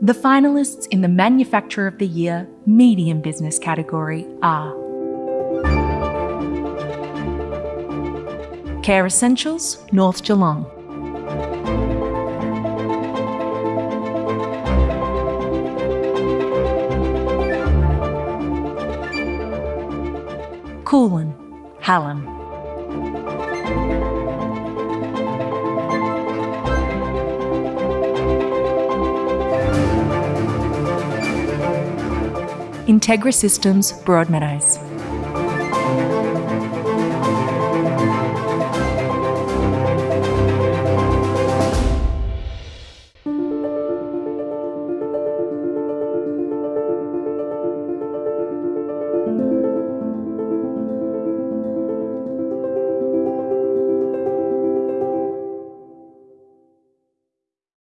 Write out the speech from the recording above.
The finalists in the Manufacturer of the Year Medium Business category are Care Essentials, North Geelong. Coolin, Hallam. Integra Systems, Broadmeadows.